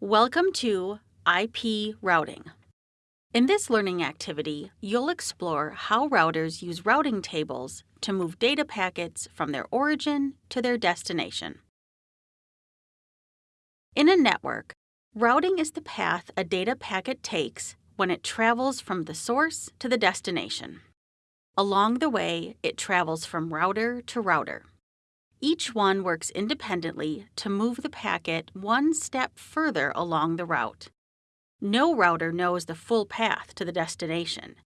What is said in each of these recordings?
Welcome to IP Routing. In this learning activity, you'll explore how routers use routing tables to move data packets from their origin to their destination. In a network, routing is the path a data packet takes when it travels from the source to the destination. Along the way, it travels from router to router. Each one works independently to move the packet one step further along the route. No router knows the full path to the destination.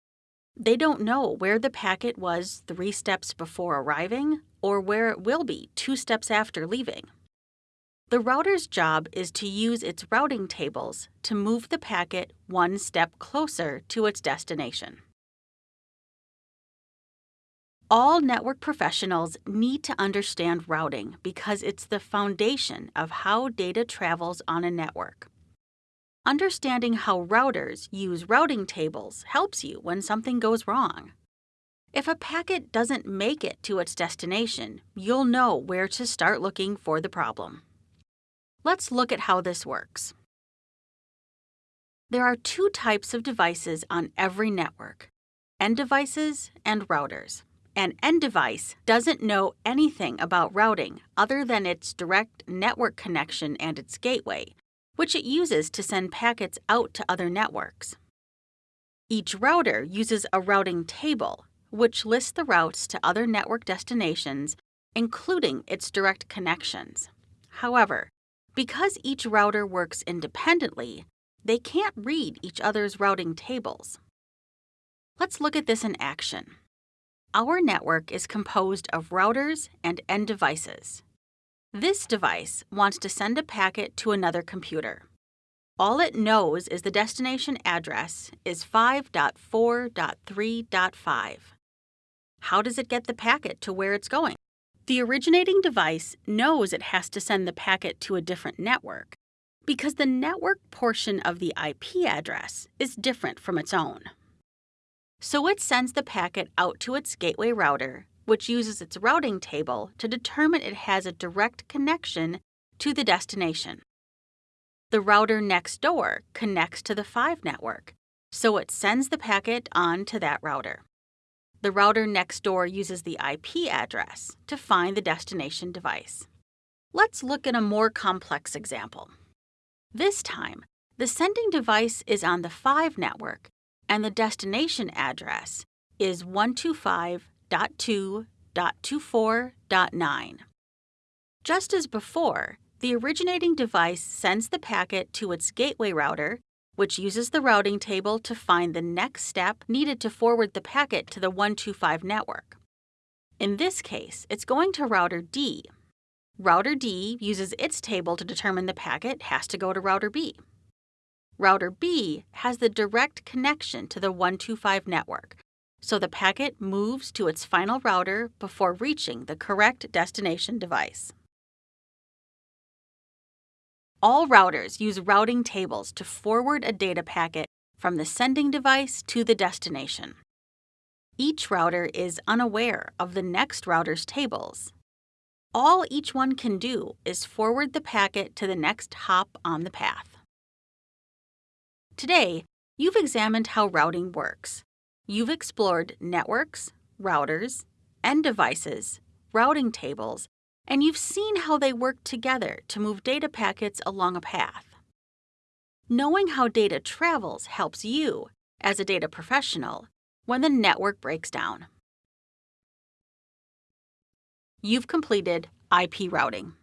They don't know where the packet was three steps before arriving or where it will be two steps after leaving. The router's job is to use its routing tables to move the packet one step closer to its destination. All network professionals need to understand routing because it's the foundation of how data travels on a network. Understanding how routers use routing tables helps you when something goes wrong. If a packet doesn't make it to its destination, you'll know where to start looking for the problem. Let's look at how this works. There are two types of devices on every network end devices and routers. An end device doesn't know anything about routing other than its direct network connection and its gateway, which it uses to send packets out to other networks. Each router uses a routing table, which lists the routes to other network destinations, including its direct connections. However, because each router works independently, they can't read each other's routing tables. Let's look at this in action. Our network is composed of routers and end devices. This device wants to send a packet to another computer. All it knows is the destination address is 5.4.3.5. How does it get the packet to where it's going? The originating device knows it has to send the packet to a different network because the network portion of the IP address is different from its own. So it sends the packet out to its gateway router, which uses its routing table to determine it has a direct connection to the destination. The router next door connects to the 5 network, so it sends the packet on to that router. The router next door uses the IP address to find the destination device. Let's look at a more complex example. This time, the sending device is on the 5 network and the destination address is 125.2.24.9. Just as before, the originating device sends the packet to its gateway router, which uses the routing table to find the next step needed to forward the packet to the 125 network. In this case, it's going to router D. Router D uses its table to determine the packet has to go to router B. Router B has the direct connection to the 125 network, so the packet moves to its final router before reaching the correct destination device. All routers use routing tables to forward a data packet from the sending device to the destination. Each router is unaware of the next router's tables. All each one can do is forward the packet to the next hop on the path. Today, you've examined how routing works. You've explored networks, routers, end devices, routing tables, and you've seen how they work together to move data packets along a path. Knowing how data travels helps you, as a data professional, when the network breaks down. You've completed IP routing.